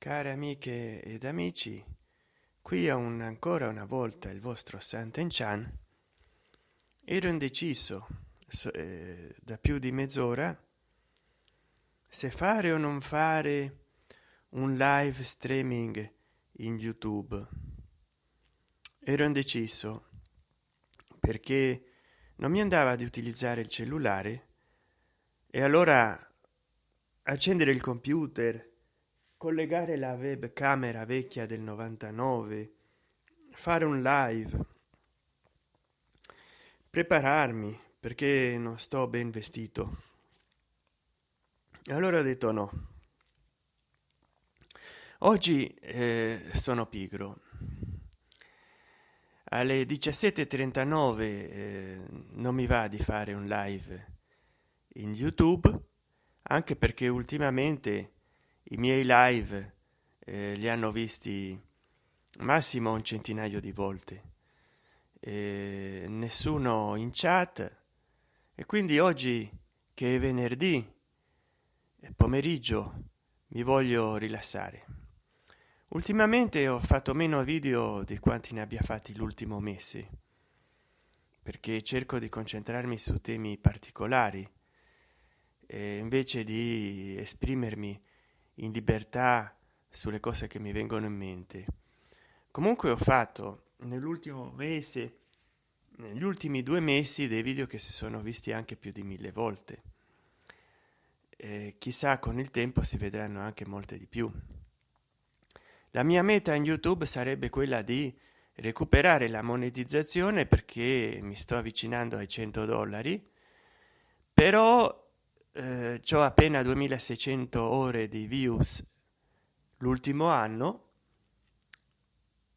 care amiche ed amici qui un ancora una volta il vostro santen chan ero indeciso eh, da più di mezz'ora se fare o non fare un live streaming in youtube. Ero indeciso perché non mi andava di utilizzare il cellulare e allora accendere il computer collegare la webcamera vecchia del 99 fare un live. Prepararmi perché non sto ben vestito. Allora ho detto no. Oggi eh, sono pigro. Alle 17.39 eh, non mi va di fare un live in youtube anche perché ultimamente i miei live eh, li hanno visti massimo un centinaio di volte. Eh, nessuno in chat. E quindi oggi che è venerdì pomeriggio mi voglio rilassare. Ultimamente ho fatto meno video di quanti ne abbia fatti l'ultimo mese perché cerco di concentrarmi su temi particolari invece di esprimermi in libertà sulle cose che mi vengono in mente. Comunque ho fatto nell'ultimo mese negli ultimi due mesi dei video che si sono visti anche più di mille volte. Eh, chissà con il tempo si vedranno anche molte di più. La mia meta in youtube sarebbe quella di recuperare la monetizzazione perché mi sto avvicinando ai 100 dollari però eh, ho appena 2600 ore di views l'ultimo anno.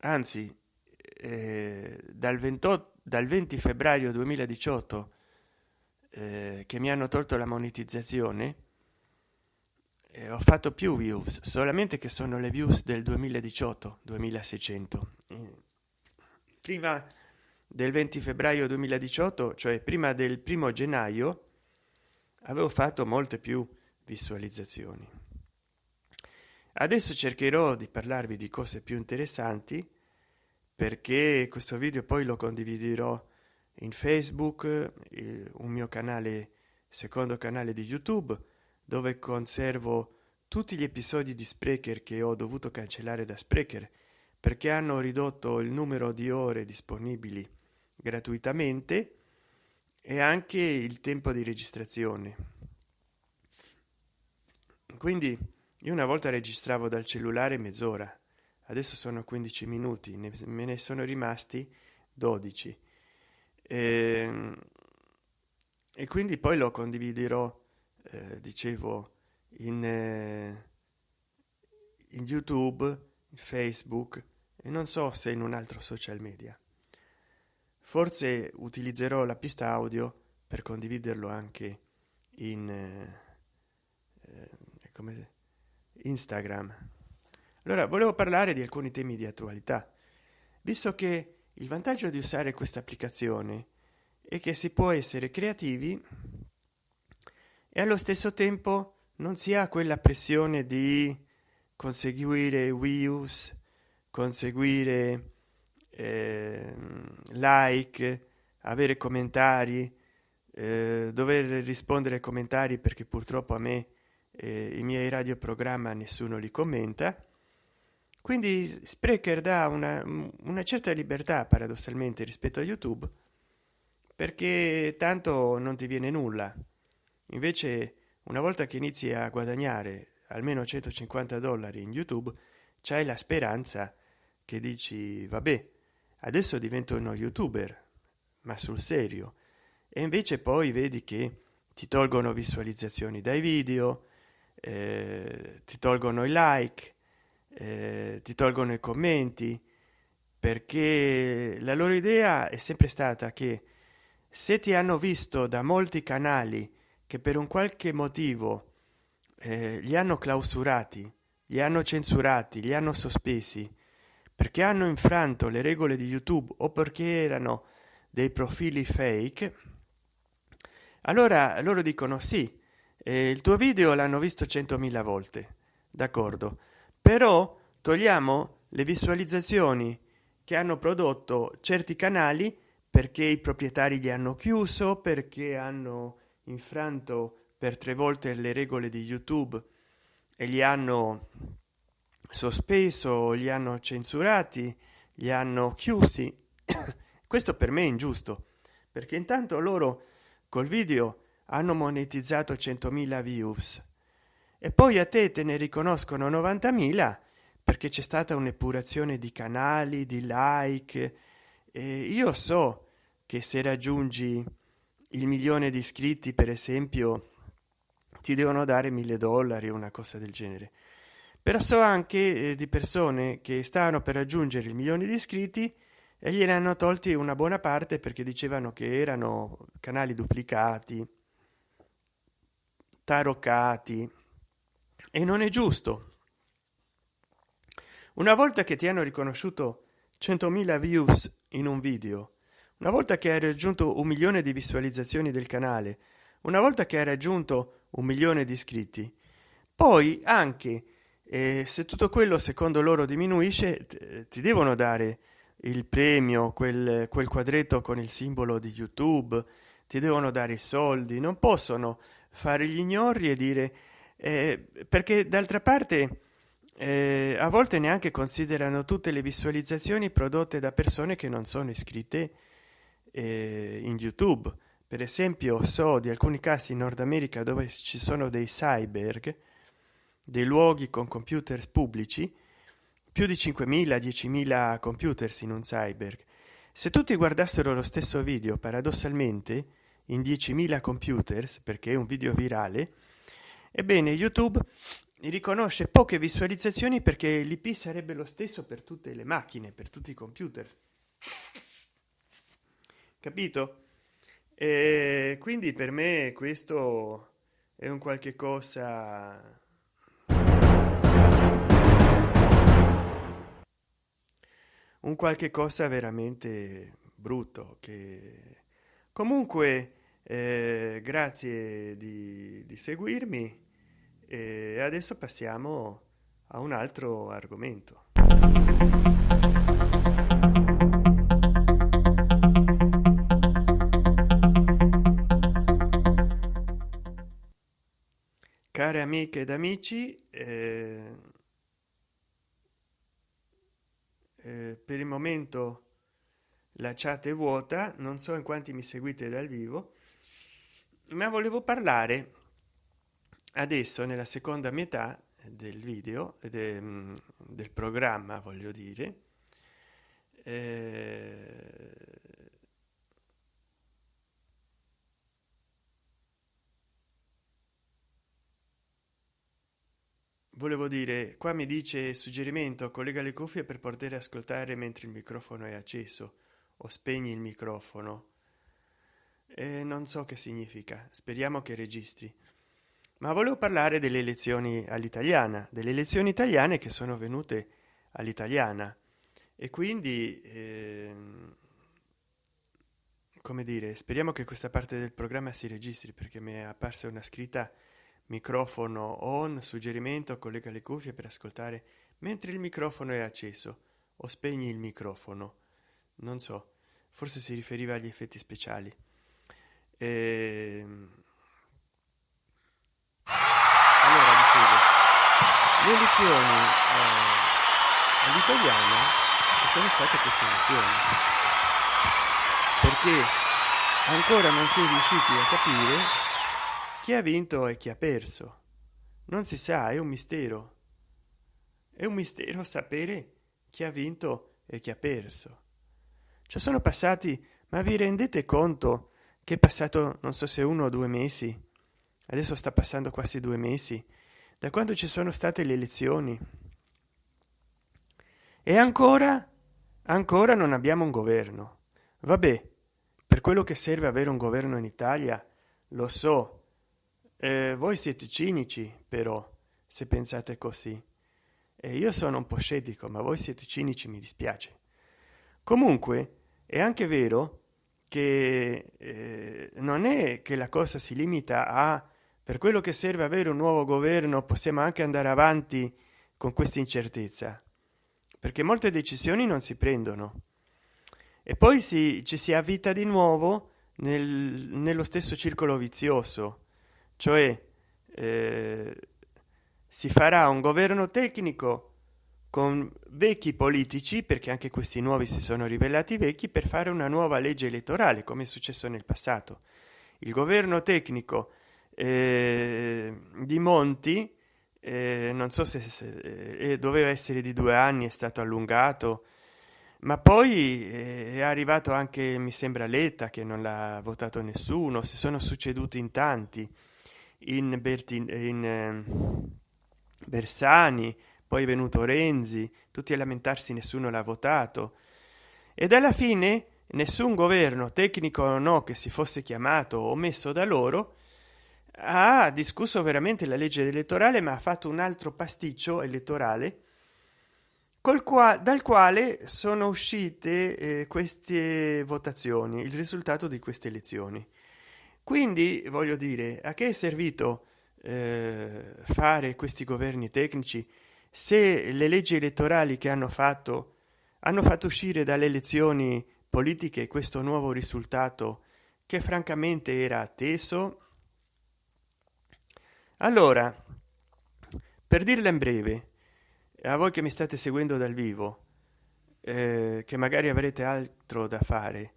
Anzi eh, dal 28 dal 20 febbraio 2018 eh, che mi hanno tolto la monetizzazione eh, ho fatto più views solamente che sono le views del 2018 2600 prima del 20 febbraio 2018 cioè prima del primo gennaio avevo fatto molte più visualizzazioni. Adesso cercherò di parlarvi di cose più interessanti perché questo video poi lo condividerò in facebook un mio canale secondo canale di youtube dove conservo tutti gli episodi di sprecher che ho dovuto cancellare da sprecher perché hanno ridotto il numero di ore disponibili gratuitamente e anche il tempo di registrazione. Quindi io una volta registravo dal cellulare mezz'ora adesso sono 15 minuti ne, me ne sono rimasti 12 e, ehm, e quindi poi lo condividerò eh, dicevo in, eh, in youtube in facebook e non so se in un altro social media forse utilizzerò la pista audio per condividerlo anche in eh, eh, come instagram. Allora volevo parlare di alcuni temi di attualità. Visto che il vantaggio di usare questa applicazione è che si può essere creativi e allo stesso tempo non si ha quella pressione di conseguire views conseguire eh, like avere commentari eh, dover rispondere ai commentari perché purtroppo a me eh, i miei radioprogramma nessuno li commenta. Quindi sprecher dà una, una certa libertà paradossalmente rispetto a youtube perché tanto non ti viene nulla. Invece una volta che inizi a guadagnare almeno 150 dollari in youtube c'hai la speranza che dici vabbè adesso divento uno youtuber ma sul serio. E invece poi vedi che ti tolgono visualizzazioni dai video eh, ti tolgono i like eh, ti tolgono i commenti perché la loro idea è sempre stata che se ti hanno visto da molti canali che per un qualche motivo eh, li hanno clausurati li hanno censurati li hanno sospesi perché hanno infranto le regole di youtube o perché erano dei profili fake allora loro dicono sì eh, il tuo video l'hanno visto centomila volte d'accordo però togliamo le visualizzazioni che hanno prodotto certi canali perché i proprietari li hanno chiuso perché hanno infranto per tre volte le regole di youtube e li hanno sospeso li hanno censurati li hanno chiusi. Questo per me è ingiusto perché intanto loro col video hanno monetizzato 100.000 views e poi a te te ne riconoscono 90.000 perché c'è stata un'epurazione di canali di like. E io so che se raggiungi il milione di iscritti per esempio ti devono dare mille dollari o una cosa del genere però so anche eh, di persone che stanno per raggiungere il milione di iscritti e gliene tolti una buona parte perché dicevano che erano canali duplicati taroccati e non è giusto. Una volta che ti hanno riconosciuto 100.000 views in un video una volta che hai raggiunto un milione di visualizzazioni del canale una volta che hai raggiunto un milione di iscritti poi anche eh, se tutto quello secondo loro diminuisce ti devono dare il premio quel, quel quadretto con il simbolo di youtube ti devono dare i soldi non possono fare gli ignori e dire eh, perché d'altra parte eh, a volte neanche considerano tutte le visualizzazioni prodotte da persone che non sono iscritte eh, in youtube. Per esempio so di alcuni casi in nord america dove ci sono dei cyberg dei luoghi con computer pubblici più di 5.000 10.000 computers in un cyberg se tutti guardassero lo stesso video paradossalmente in 10.000 computers perché è un video virale ebbene youtube riconosce poche visualizzazioni perché l'ip sarebbe lo stesso per tutte le macchine per tutti i computer. Capito? E quindi per me questo è un qualche cosa un qualche cosa veramente brutto che comunque eh, grazie di, di seguirmi e adesso passiamo a un altro argomento. Care amiche ed amici eh, eh, per il momento la chat è vuota non so in quanti mi seguite dal vivo ma volevo parlare adesso nella seconda metà del video de, mm, del programma voglio dire eh, volevo dire qua mi dice suggerimento collega le cuffie per poter ascoltare mentre il microfono è acceso. O spegni il microfono. E non so che significa. Speriamo che registri. Ma volevo parlare delle elezioni all'italiana delle elezioni italiane che sono venute all'italiana. E quindi eh, come dire speriamo che questa parte del programma si registri perché mi è apparsa una scritta microfono on suggerimento collega le cuffie per ascoltare mentre il microfono è acceso o spegni il microfono. Non so forse si riferiva agli effetti speciali. E... allora dicevo le elezioni eh, all'italiana sono state queste elezioni perché ancora non si è riusciti a capire chi ha vinto e chi ha perso. Non si sa è un mistero. È un mistero sapere chi ha vinto e chi ha perso. Ci sono passati ma vi rendete conto che è passato non so se uno o due mesi? Adesso sta passando quasi due mesi. Da quando ci sono state le elezioni. E ancora ancora non abbiamo un governo. Vabbè per quello che serve avere un governo in italia lo so eh, voi siete cinici però se pensate così. E io sono un po scettico ma voi siete cinici mi dispiace. Comunque è anche vero che eh, non è che la cosa si limita a per quello che serve avere un nuovo governo possiamo anche andare avanti con questa incertezza. Perché molte decisioni non si prendono. E poi si, ci si avvita di nuovo nel, nello stesso circolo vizioso cioè eh, si farà un governo tecnico con vecchi politici perché anche questi nuovi si sono rivelati vecchi per fare una nuova legge elettorale come è successo nel passato. Il governo tecnico eh, di monti eh, non so se, se eh, doveva essere di due anni è stato allungato ma poi eh, è arrivato anche mi sembra letta che non l'ha votato nessuno si sono succeduti in tanti in, Bertin, in eh, bersani poi è venuto renzi tutti a lamentarsi nessuno l'ha votato. Ed alla fine nessun governo tecnico o no che si fosse chiamato o messo da loro ha discusso veramente la legge elettorale ma ha fatto un altro pasticcio elettorale col qua dal quale sono uscite eh, queste votazioni il risultato di queste elezioni quindi voglio dire a che è servito eh, fare questi governi tecnici se le leggi elettorali che hanno fatto hanno fatto uscire dalle elezioni politiche questo nuovo risultato che francamente era atteso? Allora per dirla in breve a voi che mi state seguendo dal vivo eh, che magari avrete altro da fare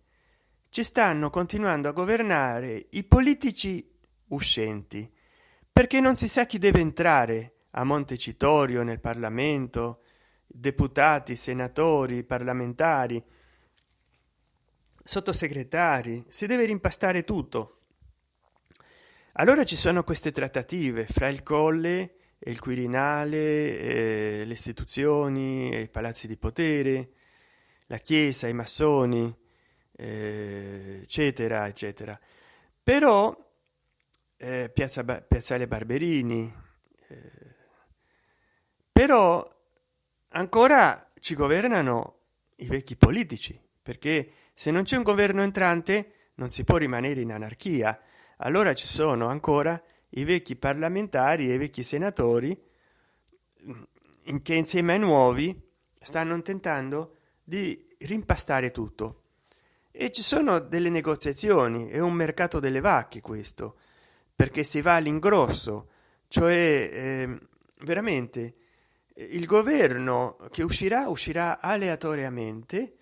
ci stanno continuando a governare i politici uscenti perché non si sa chi deve entrare a montecitorio nel parlamento deputati senatori parlamentari sottosegretari si deve rimpastare tutto. Allora ci sono queste trattative fra il colle e il quirinale eh, le istituzioni i palazzi di potere la chiesa i massoni eh, eccetera eccetera. Però eh, piazza piazzale barberini eh, però ancora ci governano i vecchi politici perché se non c'è un governo entrante non si può rimanere in anarchia. Allora ci sono ancora i vecchi parlamentari e i vecchi senatori in che insieme ai nuovi stanno tentando di rimpastare tutto e ci sono delle negoziazioni è un mercato delle vacche questo perché si va all'ingrosso cioè eh, veramente il governo che uscirà uscirà aleatoriamente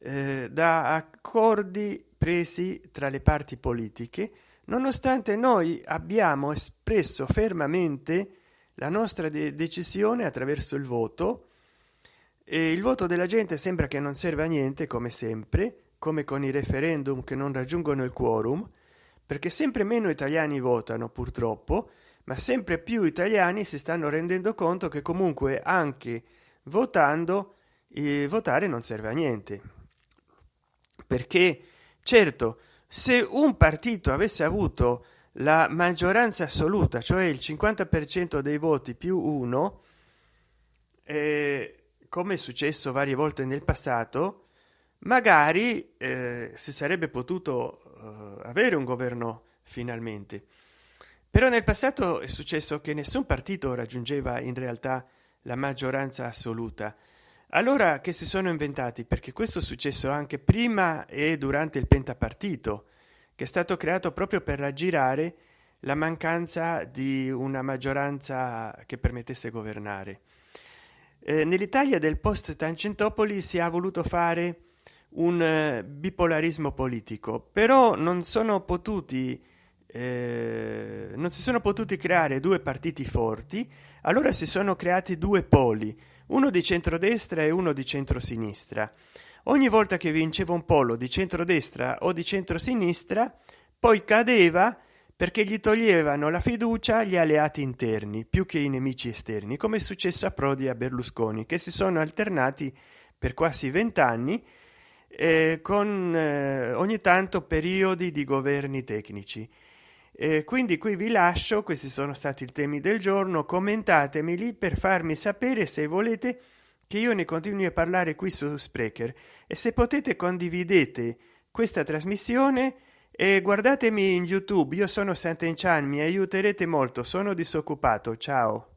eh, da accordi presi tra le parti politiche nonostante noi abbiamo espresso fermamente la nostra de decisione attraverso il voto e il voto della gente sembra che non serve a niente come sempre come con i referendum che non raggiungono il quorum perché sempre meno italiani votano purtroppo ma sempre più italiani si stanno rendendo conto che comunque anche votando eh, votare non serve a niente. Perché certo se un partito avesse avuto la maggioranza assoluta cioè il 50 per cento dei voti più uno eh, come è successo varie volte nel passato magari eh, si sarebbe potuto eh, avere un governo finalmente. Però nel passato è successo che nessun partito raggiungeva in realtà la maggioranza assoluta. Allora che si sono inventati? Perché questo è successo anche prima e durante il pentapartito che è stato creato proprio per raggirare la mancanza di una maggioranza che permettesse governare. Eh, nell'italia del post tangentopoli si è voluto fare un eh, bipolarismo politico però non sono potuti eh, non si sono potuti creare due partiti forti allora si sono creati due poli uno di centrodestra e uno di centrosinistra. Ogni volta che vinceva un polo di centrodestra o di centrosinistra poi cadeva perché gli toglievano la fiducia agli alleati interni più che i nemici esterni come è successo a prodi e a berlusconi che si sono alternati per quasi vent'anni eh, con eh, ogni tanto periodi di governi tecnici. Eh, quindi qui vi lascio questi sono stati i temi del giorno commentatemeli per farmi sapere se volete che io ne continui a parlare qui su sprecher. E se potete condividete questa trasmissione e guardatemi in youtube. Io sono Sant'Enchan mi aiuterete molto sono disoccupato ciao